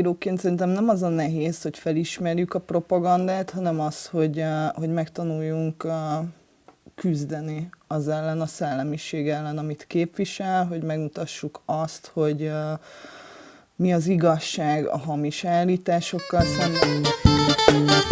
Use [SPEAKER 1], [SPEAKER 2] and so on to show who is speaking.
[SPEAKER 1] újságíróként szerintem nem az a nehéz, hogy felismerjük a propagandát, hanem az, hogy, eh, hogy megtanuljunk eh, küzdeni az ellen, a szellemiség ellen, amit képvisel, hogy megmutassuk azt, hogy eh, mi az igazság a hamis állításokkal szemben.